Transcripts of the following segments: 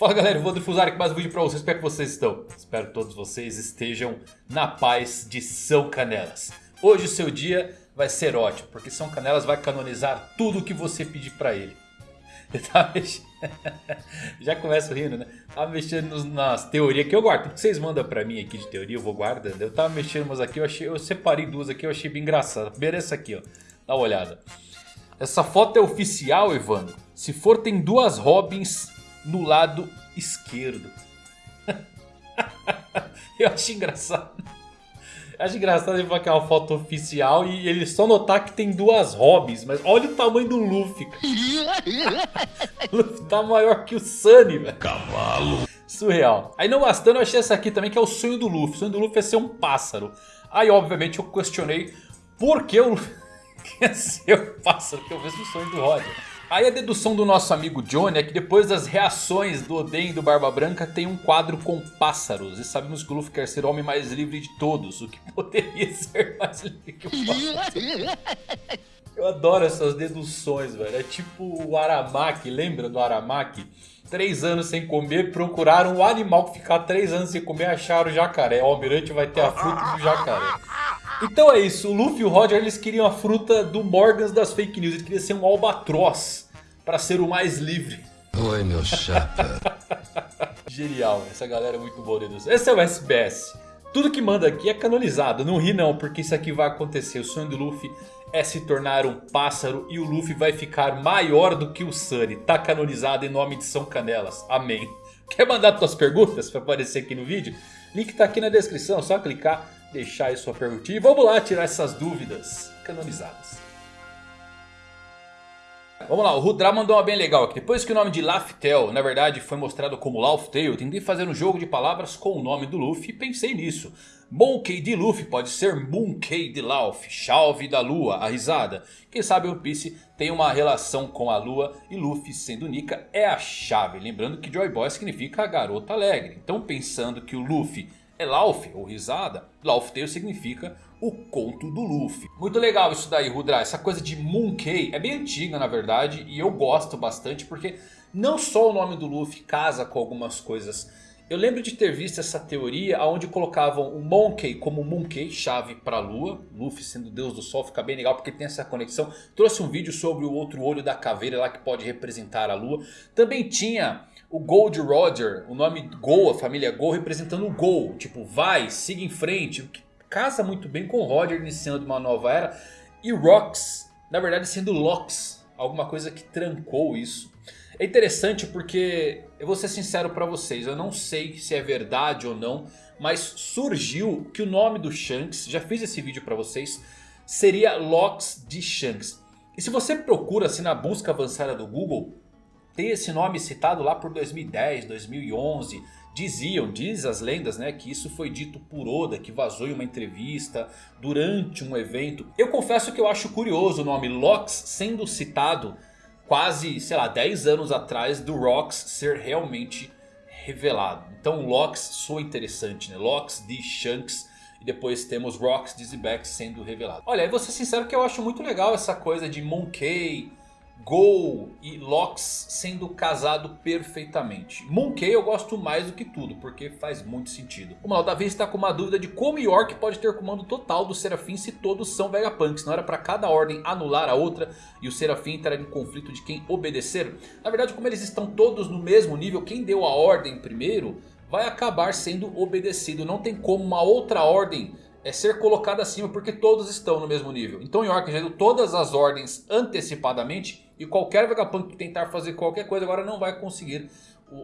Fala galera, eu vou difusar aqui mais um vídeo pra vocês, como é que vocês estão? Espero que todos vocês estejam na paz de São Canelas. Hoje o seu dia vai ser ótimo, porque São Canelas vai canonizar tudo o que você pedir pra ele. Eu tava mexendo... Já começo rindo né? Tava mexendo nas teorias que eu guardo, tudo que vocês mandam pra mim aqui de teoria eu vou guardando. Eu tava mexendo umas aqui, eu, achei, eu separei duas aqui, eu achei bem engraçado. A primeira é essa aqui ó, dá uma olhada. Essa foto é oficial Evandro? Se for tem duas Robins no lado esquerdo. Eu acho engraçado. Eu acho engraçado ele falar que é uma foto oficial e ele só notar que tem duas Robins. Mas olha o tamanho do Luffy. o Luffy tá maior que o Sunny, velho. Cavalo. Surreal. Aí não bastando, eu achei essa aqui também que é o sonho do Luffy. O sonho do Luffy é ser um pássaro. Aí obviamente eu questionei por que o Luffy quer ser um pássaro. Que eu vejo o sonho do Roger. Aí a dedução do nosso amigo Johnny é que depois das reações do Oden e do Barba Branca tem um quadro com pássaros. E sabemos que o Luffy quer ser o homem mais livre de todos, o que poderia ser mais livre que o pássaro. Eu adoro essas deduções, velho. É tipo o Aramaki, lembra do Aramaki? Três anos sem comer, procuraram o animal que ficar três anos sem comer, acharam o jacaré. O almirante vai ter a fruta do jacaré. Então é isso, o Luffy e o Roger eles queriam a fruta do Morgans das fake news. Ele queria ser um albatroz para ser o mais livre. Oi, meu chapa. Genial, essa galera é muito boa. Né? Esse é o SBS. Tudo que manda aqui é canonizado. Não ri não, porque isso aqui vai acontecer. O sonho do Luffy é se tornar um pássaro e o Luffy vai ficar maior do que o Sunny. Tá canonizado em nome de São Canelas. Amém. Quer mandar suas perguntas para aparecer aqui no vídeo? Link tá aqui na descrição, só clicar deixar aí sua perguntinha. E vamos lá tirar essas dúvidas canonizadas. Vamos lá, o Rudra mandou uma bem legal aqui. Depois que o nome de Laftel, na verdade, foi mostrado como Laughtale, tentei fazer um jogo de palavras com o nome do Luffy e pensei nisso. Monkey de Luffy pode ser Moonkey de Laugh, chave da lua, a risada. Quem sabe One Piece tem uma relação com a lua e Luffy sendo Nika é a chave. Lembrando que Joy Boy significa garota alegre. Então pensando que o Luffy é Laugh ou risada, Laughtale significa o conto do Luffy. Muito legal isso daí, Rudra. Essa coisa de Moonkei é bem antiga na verdade e eu gosto bastante porque não só o nome do Luffy casa com algumas coisas. Eu lembro de ter visto essa teoria onde colocavam o Monkey como Moonkei, chave para a lua. Luffy sendo deus do sol fica bem legal porque tem essa conexão. Trouxe um vídeo sobre o outro olho da caveira lá que pode representar a lua. Também tinha o Gold Roger, o nome Gol, a família Gol, representando o Gol. Tipo, vai, siga em frente. O que casa muito bem com o Roger iniciando uma nova era. E Rox, na verdade sendo Lox. Alguma coisa que trancou isso. É interessante porque, eu vou ser sincero pra vocês, eu não sei se é verdade ou não. Mas surgiu que o nome do Shanks, já fiz esse vídeo pra vocês, seria Lox de Shanks. E se você procura assim na busca avançada do Google, tem esse nome citado lá por 2010, 2011. Diziam, diz as lendas, né, que isso foi dito por Oda, que vazou em uma entrevista durante um evento. Eu confesso que eu acho curioso o nome Lox sendo citado quase, sei lá, 10 anos atrás do Rox ser realmente revelado. Então Lox soa interessante, né? Lox de Shanks e depois temos Rox de Zebek sendo revelado. Olha, eu vou ser sincero que eu acho muito legal essa coisa de Monkey Gol e Lox sendo casado perfeitamente. Monkey eu gosto mais do que tudo, porque faz muito sentido. O Mal da Vez está com uma dúvida de como York pode ter comando total do Serafim se todos são Vegapunks. Não era para cada ordem anular a outra e o Serafim entrar em conflito de quem obedecer? Na verdade como eles estão todos no mesmo nível, quem deu a ordem primeiro vai acabar sendo obedecido. Não tem como uma outra ordem é ser colocada acima porque todos estão no mesmo nível. Então York já deu todas as ordens antecipadamente e qualquer Vegapunk que tentar fazer qualquer coisa agora não vai conseguir.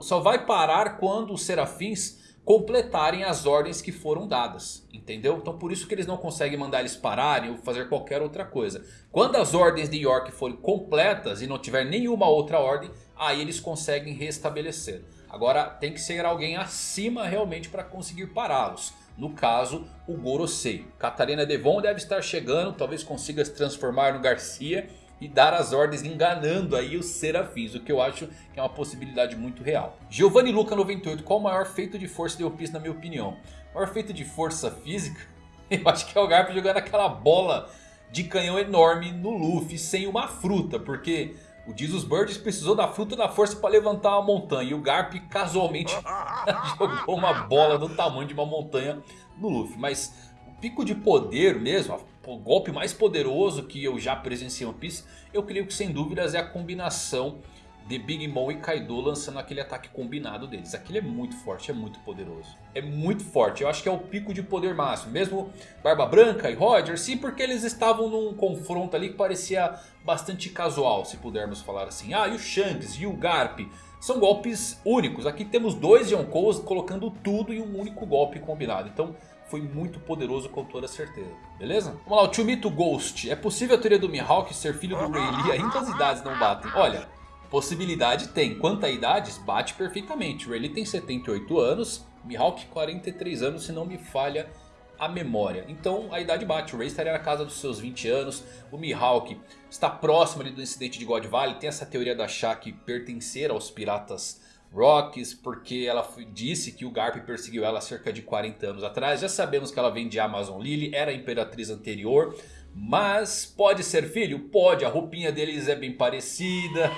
Só vai parar quando os Serafins completarem as ordens que foram dadas. Entendeu? Então por isso que eles não conseguem mandar eles pararem ou fazer qualquer outra coisa. Quando as ordens de York forem completas e não tiver nenhuma outra ordem, aí eles conseguem restabelecer. Agora tem que ser alguém acima realmente para conseguir pará-los. No caso, o Gorosei. Catarina Devon deve estar chegando, talvez consiga se transformar no Garcia e dar as ordens enganando aí os serafins. O que eu acho que é uma possibilidade muito real. Giovanni Luca 98. Qual o maior feito de força de Piece na minha opinião? O maior feito de força física? Eu acho que é o Garp jogando aquela bola de canhão enorme no Luffy sem uma fruta. Porque O Jesus Bird precisou da fruta da força para levantar uma montanha. E o Garp casualmente jogou uma bola do tamanho de uma montanha no Luffy. Mas pico de poder mesmo, o golpe mais poderoso que eu já presenciei em One Piece. Eu creio que sem dúvidas é a combinação de Big Mom e Kaido lançando aquele ataque combinado deles. Aquele é muito forte, é muito poderoso. É muito forte, eu acho que é o pico de poder máximo. Mesmo Barba Branca e Roger, sim, porque eles estavam num confronto ali que parecia bastante casual, se pudermos falar assim. Ah, e o Shanks e o Garp são golpes únicos. Aqui temos dois Yonkous colocando tudo em um único golpe combinado. Então foi muito poderoso com toda certeza, beleza? Vamos lá, o Chumito Ghost. É possível a teoria do Mihawk ser filho do Rayleigh? Ainda as idades não batem. Olha, Possibilidade tem. Quanto a idades, bate perfeitamente. O Rayleigh tem 78 anos, Mihawk 43 anos, se não me falha a memória. Então a idade bate. O Ray estaria na casa dos seus 20 anos. O Mihawk está próximo ali do incidente de God Valley. Tem essa teoria da Shaq pertencer aos piratas Rocks. Porque ela disse que o Garp perseguiu ela cerca de 40 anos atrás. Já sabemos que ela vem de Amazon Lily. Era a imperatriz anterior. Mas pode ser filho? Pode, a roupinha deles é bem parecida.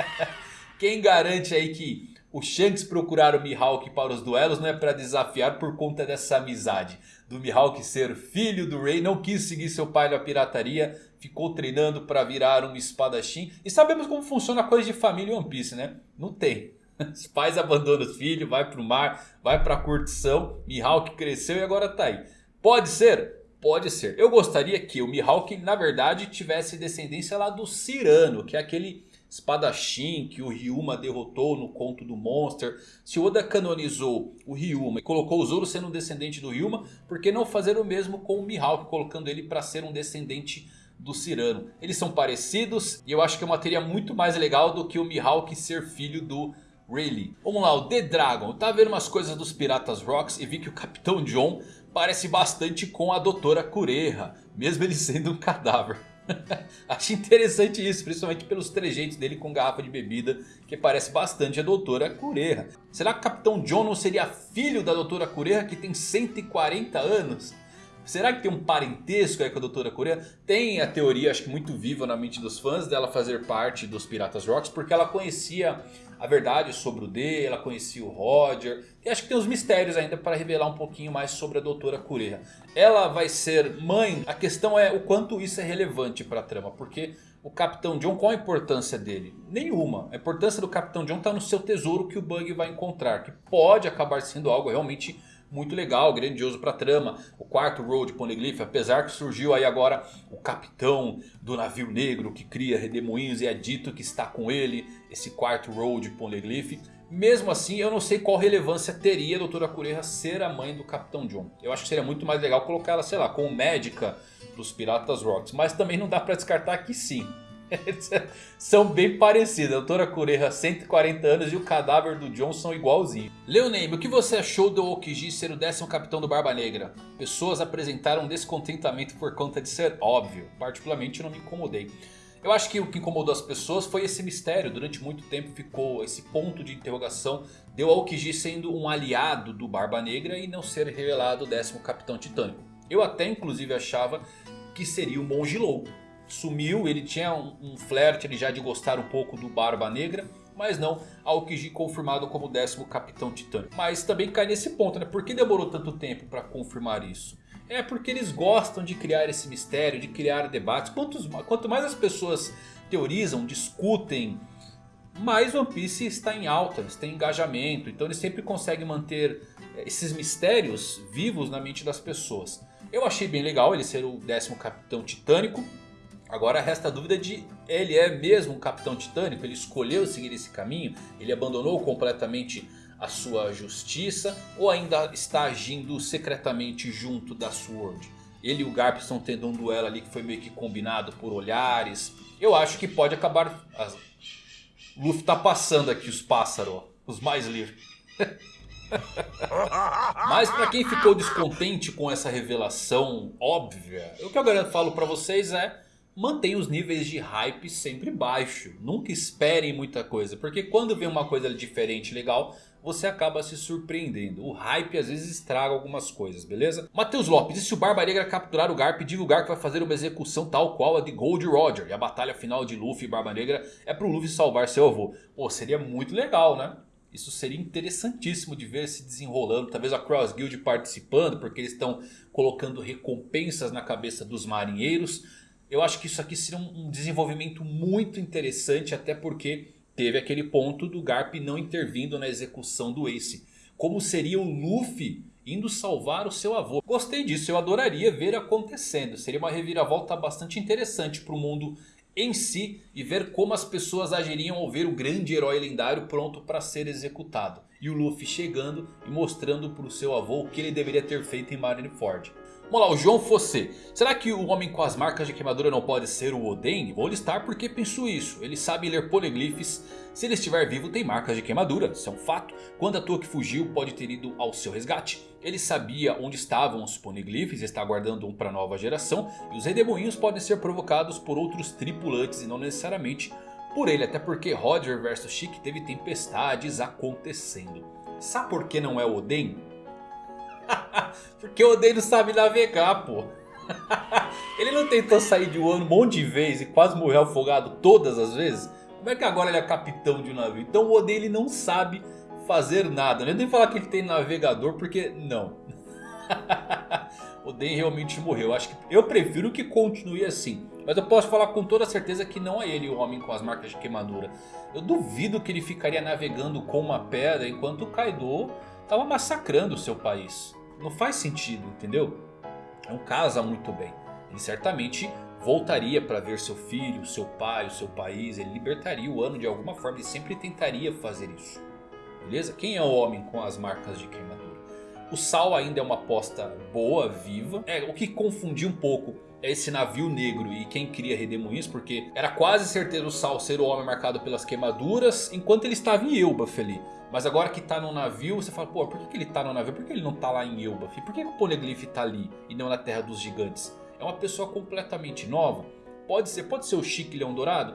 Quem garante aí que o Shanks procurar o Mihawk para os duelos não é para desafiar por conta dessa amizade. Do Mihawk ser filho do Rei, não quis seguir seu pai na pirataria, ficou treinando para virar um espadachim. E sabemos como funciona a coisa de família One Piece, né? Não tem. Os pais abandonam os filhos, vai para o mar, vai para a curtição. Mihawk cresceu e agora tá aí. Pode ser? Pode ser. Eu gostaria que o Mihawk na verdade tivesse descendência lá do Cirano. Que é aquele espadachim que o Ryuma derrotou no conto do Monster. Se Oda canonizou o Ryuma e colocou o Zoro sendo um descendente do Ryuma. Por que não fazer o mesmo com o Mihawk colocando ele para ser um descendente do Cirano? Eles são parecidos e eu acho que é uma teoria muito mais legal do que o Mihawk ser filho do Rayleigh. Vamos lá, o The Dragon. Tava vendo umas coisas dos Piratas Rocks e vi que o Capitão John parece bastante com a Doutora Cureha, mesmo ele sendo um cadáver. Acho interessante isso, principalmente pelos trejeitos dele com garrafa de bebida, que parece bastante a Doutora Cureha. Será que o Capitão John não seria filho da Doutora Cureha, que tem 140 anos? Será que tem um parentesco aí com a Doutora Cureha? Tem a teoria, acho que muito viva na mente dos fãs, dela fazer parte dos Piratas Rocks, porque ela conhecia a verdade sobre o D, ela conhecia o Roger. E acho que tem uns mistérios ainda para revelar um pouquinho mais sobre a Doutora Cureha. Ela vai ser mãe, a questão é o quanto isso é relevante para a trama. Porque o Capitão John, qual a importância dele? Nenhuma. A importância do Capitão John está no seu tesouro que o Bug vai encontrar. Que pode acabar sendo algo realmente muito legal, grandioso para a trama. O quarto Road Poneglyph, apesar que surgiu aí agora o capitão do navio negro que cria redemoinhos e é dito que está com ele, esse quarto Road Poneglyph. Mesmo assim, eu não sei qual relevância teria a Doutora Cureha ser a mãe do Capitão John. Eu acho que seria muito mais legal colocar ela, sei lá, como médica dos Piratas Rocks. Mas também não dá para descartar que sim. São bem parecidos. A doutora Cureha, 140 anos e o cadáver do John são igualzinho. Leoname, o que você achou do Okiji ser o décimo capitão do Barba Negra? Pessoas apresentaram descontentamento por conta de ser óbvio. Particularmente não me incomodei. Eu acho que o que incomodou as pessoas foi esse mistério. Durante muito tempo ficou esse ponto de interrogação. Deu ao Okiji sendo um aliado do Barba Negra e não ser revelado o décimo capitão titânico. Eu até inclusive achava que seria o Monge Louco sumiu, ele tinha um, um flerte ele já de gostar um pouco do Barba Negra. Mas não, Aokiji confirmado como décimo Capitão Titânico. Mas também cai nesse ponto, né? Por que demorou tanto tempo para confirmar isso? É porque eles gostam de criar esse mistério, de criar debates. Quantos, quanto mais as pessoas teorizam, discutem, mais One Piece está em alta, tem engajamento. Então eles sempre conseguem manter eh, esses mistérios vivos na mente das pessoas. Eu achei bem legal ele ser o décimo Capitão Titânico. Agora resta a dúvida de ele é mesmo um capitão titânico, ele escolheu seguir esse caminho, ele abandonou completamente a sua justiça ou ainda está agindo secretamente junto da Sword. Ele e o Garp estão tendo um duelo ali que foi meio que combinado por olhares. Eu acho que pode acabar... As... Luffy tá passando aqui os pássaros, os mais livres. Mas para quem ficou descontente com essa revelação óbvia, o que eu falo para vocês é mantém os níveis de hype sempre baixo. Nunca esperem muita coisa, porque quando vem uma coisa diferente legal, você acaba se surpreendendo. O hype às vezes estraga algumas coisas, beleza? Matheus Lopes, e se o Barba Negra capturar o Garp divulgar que vai fazer uma execução tal qual a de Gold Roger? E a batalha final de Luffy e Barba Negra é pro Luffy salvar seu avô. Pô, seria muito legal, né? Isso seria interessantíssimo de ver se desenrolando. Talvez a Cross Guild participando, porque eles estão colocando recompensas na cabeça dos marinheiros. Eu acho que isso aqui seria um desenvolvimento muito interessante, até porque teve aquele ponto do Garp não intervindo na execução do Ace. Como seria o Luffy indo salvar o seu avô. Gostei disso, eu adoraria ver acontecendo. Seria uma reviravolta bastante interessante para o mundo em si e ver como as pessoas agiriam ao ver o grande herói lendário pronto para ser executado. E o Luffy chegando e mostrando para o seu avô o que ele deveria ter feito em Marineford. Vamos lá, o João Fossé. Será que o homem com as marcas de queimadura não pode ser o Oden? Vou listar porque penso isso. Ele sabe ler poliglifes. Se ele estiver vivo tem marcas de queimadura, isso é um fato. Quando a Toa que fugiu pode ter ido ao seu resgate. Ele sabia onde estavam os poliglifes está guardando um para a nova geração. E os redemoinhos podem ser provocados por outros tripulantes e não necessariamente por ele. Até porque Roger vs Chic teve tempestades acontecendo. Sabe por que não é o Oden? Porque o Oden não sabe navegar, pô. ele não tentou sair de um ano um monte de vezes e quase morreu afogado todas as vezes? Como é que agora ele é capitão de um navio? Então o Oden ele não sabe fazer nada. É nem falar que ele tem navegador porque não. o realmente morreu. Acho que eu prefiro que continue assim. Mas eu posso falar com toda certeza que não é ele o homem com as marcas de queimadura. Eu duvido que ele ficaria navegando com uma pedra enquanto o Kaido estava massacrando o seu país. Não faz sentido, entendeu? Não casa muito bem. Ele certamente voltaria para ver seu filho, seu pai, o seu país. Ele libertaria o ano de alguma forma. Ele sempre tentaria fazer isso. Beleza? Quem é o homem com as marcas de queimadura? O Sal ainda é uma aposta boa, viva. É, o que confundiu um pouco é esse navio negro e quem cria redemoinhos. Porque era quase certeza o Sal ser o homem marcado pelas queimaduras. Enquanto ele estava em Elbaf ali. Mas agora que tá no navio, você fala, pô, por que, que ele tá no navio? Por que ele não tá lá em Elbaf? Por que, que o Poneglyph tá ali e não na Terra dos Gigantes? É uma pessoa completamente nova? Pode ser, pode ser o Chique Leão Dourado?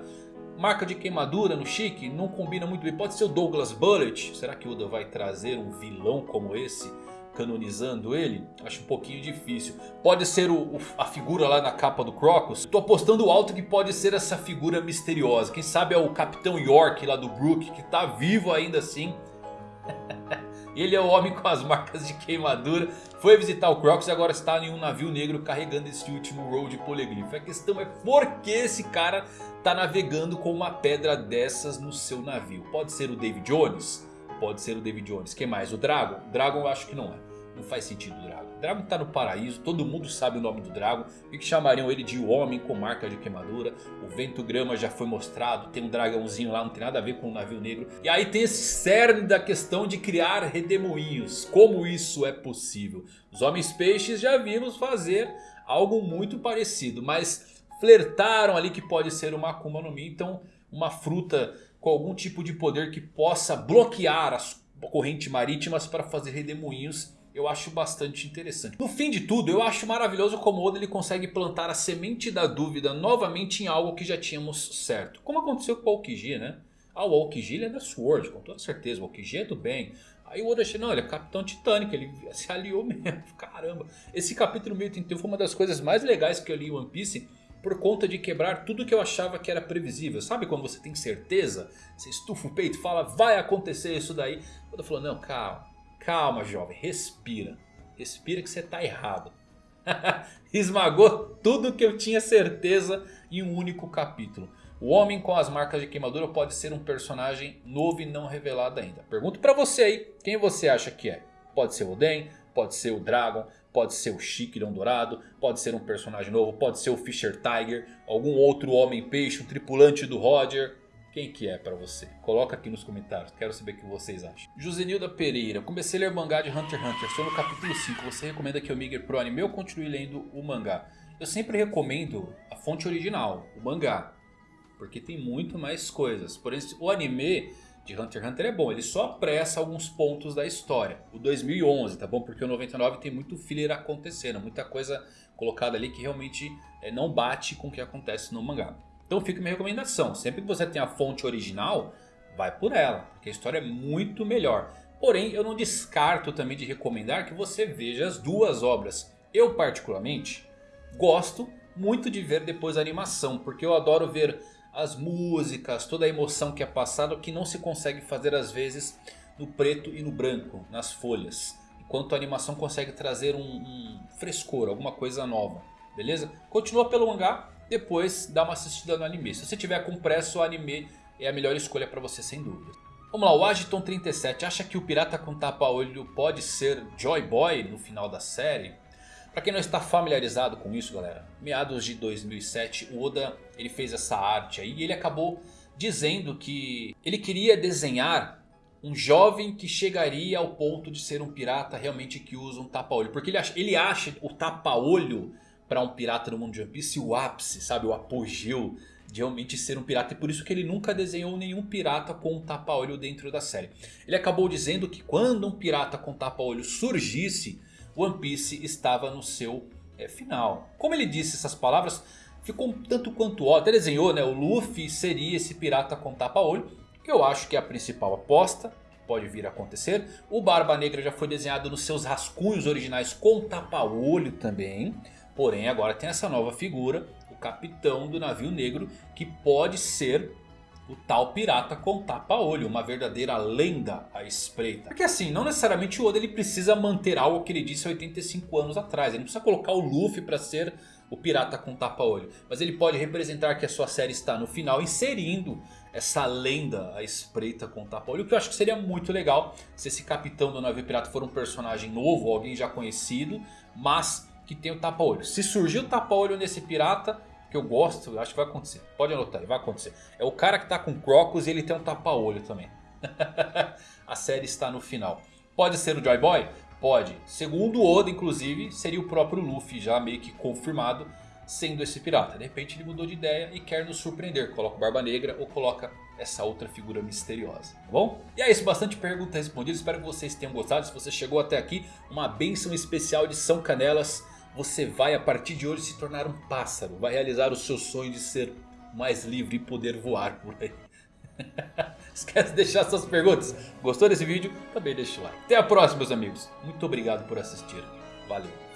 Marca de queimadura no Chique não combina muito bem. Pode ser o Douglas Bullet? Será que o Oda vai trazer um vilão como esse? Canonizando ele? Acho um pouquinho difícil. Pode ser o, o, a figura lá na capa do Crocus? Tô apostando alto que pode ser essa figura misteriosa. Quem sabe é o Capitão York lá do Brook que tá vivo ainda assim. Ele é o homem com as marcas de queimadura. Foi visitar o Crocs e agora está em um navio negro carregando esse último Road Polyglifo. A questão é por que esse cara está navegando com uma pedra dessas no seu navio. Pode ser o David Jones? Pode ser o David Jones. Quem mais? O Dragon? Dragon eu acho que não é. Não faz sentido o Dragon. O Dragon está no paraíso, todo mundo sabe o nome do Dragon. E que chamariam ele de homem com marca de queimadura. O vento grama já foi mostrado, tem um dragãozinho lá, não tem nada a ver com o navio negro. E aí tem esse cerne da questão de criar redemoinhos. Como isso é possível? Os homens peixes já vimos fazer algo muito parecido, mas flertaram ali que pode ser uma Akuma no Mi. Então uma fruta com algum tipo de poder que possa bloquear as correntes marítimas para fazer redemoinhos eu acho bastante interessante. No fim de tudo, eu acho maravilhoso como Oda ele consegue plantar a semente da dúvida novamente em algo que já tínhamos certo. Como aconteceu com o Aokiji, né? Ah, o Aokiji é da Sword, com toda certeza. O Aokiji é do bem. Aí o Oda achou, não, ele é Capitão Titânico, ele se aliou mesmo. Caramba. Esse capítulo 1031 foi uma das coisas mais legais que eu li em One Piece. Por conta de quebrar tudo que eu achava que era previsível. Sabe quando você tem certeza? Você estufa o peito e fala, vai acontecer isso daí. O Oda falou, não, calma. Calma, jovem, respira. Respira que você está errado. Esmagou tudo que eu tinha certeza em um único capítulo. O homem com as marcas de queimadura pode ser um personagem novo e não revelado ainda. Pergunto para você aí, quem você acha que é? Pode ser o Oden, pode ser o Dragon, pode ser o Chiquirão Dourado, pode ser um personagem novo, pode ser o Fisher Tiger, algum outro homem peixe, um tripulante do Roger. Quem que é pra você? Coloca aqui nos comentários, quero saber o que vocês acham. Josenilda Pereira, comecei a ler mangá de Hunter x Hunter, estou no capítulo 5, você recomenda que eu migre pro anime ou continue lendo o mangá? Eu sempre recomendo a fonte original, o mangá, porque tem muito mais coisas. Por exemplo, o anime de Hunter x Hunter é bom. Ele só apressa alguns pontos da história. O 2011, tá bom? Porque o 99 tem muito filler acontecendo. Muita coisa colocada ali que realmente é, não bate com o que acontece no mangá. Então fica minha recomendação. Sempre que você tem a fonte original, vai por ela. Porque a história é muito melhor. Porém, eu não descarto também de recomendar que você veja as duas obras. Eu particularmente gosto muito de ver depois a animação. Porque eu adoro ver as músicas, toda a emoção que é passada. Que não se consegue fazer às vezes no preto e no branco, nas folhas. Enquanto a animação consegue trazer um, um frescor, alguma coisa nova. Beleza? Continua pelo mangá, depois dá uma assistida no anime. Se você tiver com pressa o anime é a melhor escolha para você sem dúvida. Vamos lá, o Agiton 37 acha que o pirata com tapa-olho pode ser Joy Boy no final da série? Para quem não está familiarizado com isso galera, meados de 2007 o Oda ele fez essa arte aí e ele acabou dizendo que ele queria desenhar um jovem que chegaria ao ponto de ser um pirata realmente que usa um tapa-olho. Porque ele acha, ele acha o tapa-olho para um pirata no mundo de One Piece o ápice, sabe? O apogeu de realmente ser um pirata. E por isso que ele nunca desenhou nenhum pirata com um tapa-olho dentro da série. Ele acabou dizendo que quando um pirata com tapa-olho surgisse One Piece estava no seu é, final. Como ele disse essas palavras, ficou um tanto quanto ó. Até desenhou, né? O Luffy seria esse pirata com tapa-olho. Que eu acho que é a principal aposta. Pode vir a acontecer. O Barba Negra já foi desenhado nos seus rascunhos originais com tapa-olho também. Porém agora tem essa nova figura. O capitão do navio negro. Que pode ser o tal pirata com tapa-olho, uma verdadeira lenda à espreita. Porque assim, não necessariamente o Oda ele precisa manter algo que ele disse há 85 anos atrás. Ele não precisa colocar o Luffy para ser o pirata com tapa-olho. Mas ele pode representar que a sua série está no final inserindo essa lenda à espreita com tapa-olho. Que eu acho que seria muito legal se esse capitão do navio pirata for um personagem novo, alguém já conhecido, mas que tem o tapa-olho. Se surgir o tapa-olho nesse pirata, que eu gosto, acho que vai acontecer. Pode anotar, vai acontecer. É o cara que tá com Crocus e ele tem um tapa-olho também. a série está no final. Pode ser o Joy Boy? Pode. Segundo Oda, inclusive, seria o próprio Luffy já meio que confirmado sendo esse pirata. De repente ele mudou de ideia e quer nos surpreender. Coloca o Barba Negra ou coloca essa outra figura misteriosa. Tá bom? E é isso, bastante perguntas respondidas. Espero que vocês tenham gostado. Se você chegou até aqui, uma benção especial de São Canelas você vai a partir de hoje se tornar um pássaro. Vai realizar o seu sonho de ser mais livre e poder voar por aí. Esquece de deixar suas perguntas. Gostou desse vídeo? Também deixa o like. Até a próxima meus amigos. Muito obrigado por assistir. Valeu.